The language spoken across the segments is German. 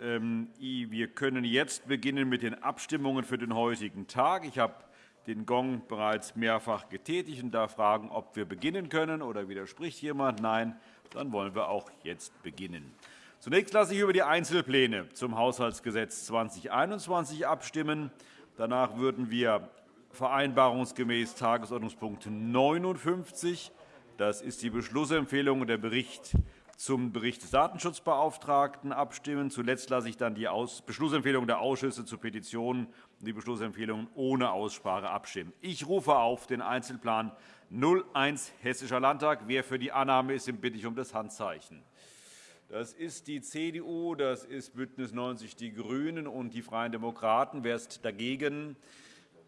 Ähm, wir können jetzt beginnen mit den Abstimmungen für den heutigen Tag. Ich habe den Gong bereits mehrfach getätigt und darf fragen, ob wir beginnen können. Oder widerspricht jemand? Nein. Dann wollen wir auch jetzt beginnen. Zunächst lasse ich über die Einzelpläne zum Haushaltsgesetz 2021 abstimmen. Danach würden wir vereinbarungsgemäß Tagesordnungspunkt 59, das ist die Beschlussempfehlung und der Bericht zum Bericht des Datenschutzbeauftragten abstimmen. Zuletzt lasse ich dann die Beschlussempfehlung der Ausschüsse zu Petitionen und die Beschlussempfehlungen ohne Aussprache abstimmen. Ich rufe auf den Einzelplan 01 Hessischer Landtag. Wer für die Annahme ist, den bitte ich um das Handzeichen. Das ist die CDU, das ist BÜNDNIS 90 die GRÜNEN und die Freien Demokraten. Wer ist dagegen?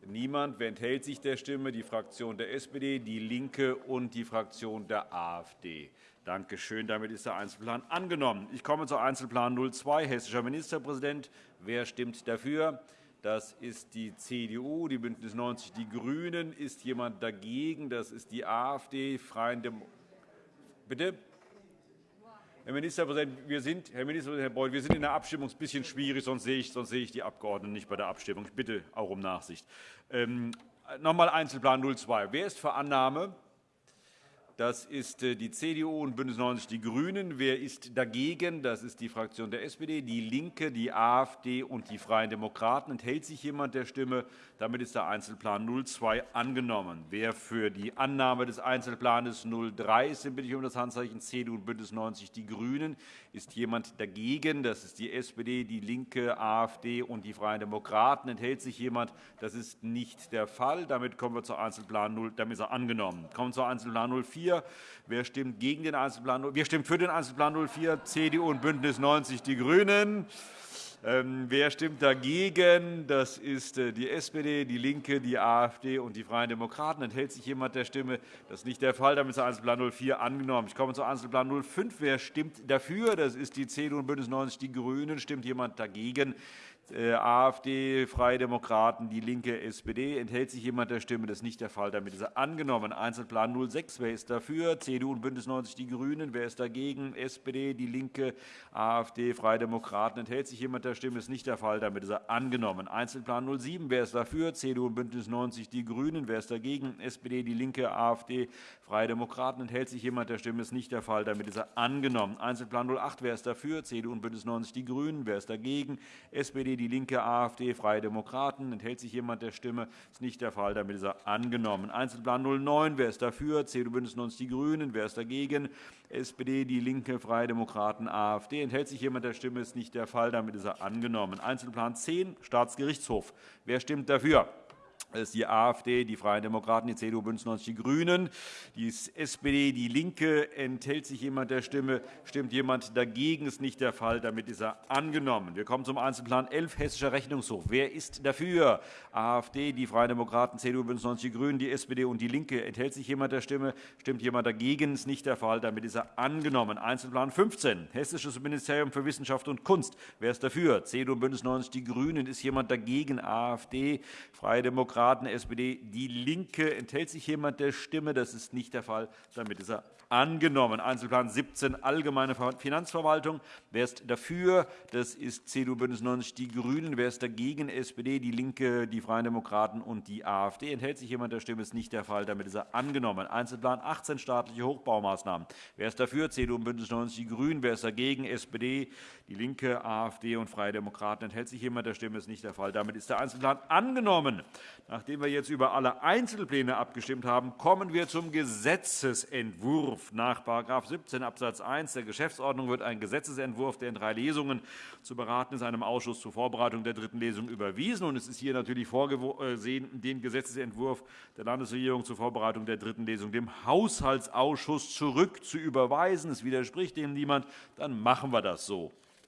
Niemand. Wer enthält sich der Stimme? Die Fraktion der SPD, DIE LINKE und die Fraktion der AfD. Danke schön. Damit ist der Einzelplan angenommen. Ich komme zu Einzelplan 02, Hessischer Ministerpräsident. Wer stimmt dafür? Das ist die CDU, die BÜNDNIS 90 die GRÜNEN. Ist jemand dagegen? Das ist die AfD. Freien Dem Bitte? Herr Ministerpräsident, wir sind, Herr Ministerpräsident Herr Beuth, wir sind in der Abstimmung ein bisschen schwierig, sonst sehe, ich, sonst sehe ich die Abgeordneten nicht bei der Abstimmung. Ich bitte auch um Nachsicht. Ähm, noch einmal Einzelplan 02. Wer ist für Annahme? Das ist äh, die CDU und BÜNDNIS 90 die GRÜNEN. Wer ist dagegen? Das ist die Fraktion der SPD, DIE LINKE, die AfD und die Freien Demokraten. Enthält sich jemand der Stimme? Damit ist der Einzelplan 02 angenommen. Wer für die Annahme des Einzelplans 03 ist, den bitte ich um das Handzeichen CDU und BÜNDNIS 90 die GRÜNEN. Ist jemand dagegen? Das ist die SPD, DIE LINKE, AfD und die Freien Demokraten. Enthält sich jemand? Das ist nicht der Fall. Damit kommen wir zu Einzelplan 0. Damit ist er angenommen. Wir kommen zu Einzelplan 04. 04. Wer stimmt gegen den Einzelplan? Wer stimmt für den Einzelplan 04? CDU und BÜNDNIS 90 die GRÜNEN. Ähm, wer stimmt dagegen? Das ist äh, die SPD, DIE LINKE, die AfD und die Freien Demokraten. Enthält sich jemand der Stimme? Das ist nicht der Fall. Damit ist Einzelplan 04 angenommen. Ich komme zu Einzelplan 05. Wer stimmt dafür? Das ist die CDU und BÜNDNIS 90 die GRÜNEN. Stimmt jemand dagegen? Äh, AfD, Freie Demokraten, DIE LINKE, SPD. Enthält sich jemand der Stimme? Das ist nicht der Fall. Damit ist er angenommen. Einzelplan 06. Wer ist dafür? CDU und BÜNDNIS 90 die GRÜNEN. Wer ist dagegen? SPD, DIE LINKE, AfD, Freie Demokraten. Enthält sich jemand der Stimme? Das ist nicht der Fall. Damit ist er angenommen. Einzelplan 07. Wer ist dafür? CDU und BÜNDNIS 90 die GRÜNEN. Wer ist dagegen? SPD, DIE LINKE, AfD, Freie Demokraten. Enthält sich jemand der Stimme? Ist nicht der Fall. Damit ist er angenommen. Einzelplan 08. Wer ist dafür? CDU und BÜNDNIS 90 die GRÜNEN. Wer ist dagegen? SPD, DIE LINKE, AfD, Freie Demokraten. Enthält sich jemand der Stimme? Ist nicht der Fall. Damit ist er angenommen. Einzelplan 09. Wer ist dafür? CDU, BÜNDNIS 90 die GRÜNEN. Wer ist dagegen? SPD, DIE LINKE, Freie Demokraten, AfD. Enthält sich jemand der Stimme? Ist nicht der Fall. Damit ist er angenommen. Einzelplan 10. Staatsgerichtshof. Wer stimmt dafür? Das ist die AfD, die Freien Demokraten, die CDU, BÜNDNIS 90 die GRÜNEN, die SPD, DIE LINKE. Enthält sich jemand der Stimme? Stimmt jemand dagegen? Das ist nicht der Fall. Damit ist er angenommen. Wir kommen zum Einzelplan 11, Hessischer Rechnungshof. Wer ist dafür? AfD, die Freien Demokraten, CDU, BÜNDNIS 90 die GRÜNEN, die SPD und DIE LINKE. Enthält sich jemand der Stimme? Stimmt jemand dagegen? Das ist nicht der Fall. Damit ist er angenommen. Einzelplan 15, Hessisches Ministerium für Wissenschaft und Kunst. Wer ist dafür? CDU, BÜNDNIS 90 die GRÜNEN. Ist jemand dagegen? AfD, Freie Demokraten, Demokraten, SPD, DIE LINKE. Enthält sich jemand der Stimme? Das ist nicht der Fall. Damit ist er angenommen. Einzelplan 17, Allgemeine Finanzverwaltung. Wer ist dafür? Das ist CDU, BÜNDNIS 90 die GRÜNEN. Wer ist dagegen? SPD, DIE LINKE, die Freien Demokraten und die AfD. Enthält sich jemand der Stimme? Das ist nicht der Fall. Damit ist er angenommen. Einzelplan 18, staatliche Hochbaumaßnahmen. Wer ist dafür? CDU und BÜNDNIS 90 die GRÜNEN. Wer ist dagegen? SPD, DIE LINKE, AfD und Freie Demokraten. Enthält sich jemand der Stimme? Das ist nicht der Fall. Damit ist der Einzelplan angenommen. Nachdem wir jetzt über alle Einzelpläne abgestimmt haben, kommen wir zum Gesetzentwurf. Nach § 17 Abs. 1 der Geschäftsordnung wird ein Gesetzentwurf, der in drei Lesungen zu beraten ist, einem Ausschuss zur Vorbereitung der dritten Lesung überwiesen. Es ist hier natürlich vorgesehen, den Gesetzentwurf der Landesregierung zur Vorbereitung der dritten Lesung dem Haushaltsausschuss zurückzuüberweisen. Es widerspricht dem niemand. Dann machen wir das so.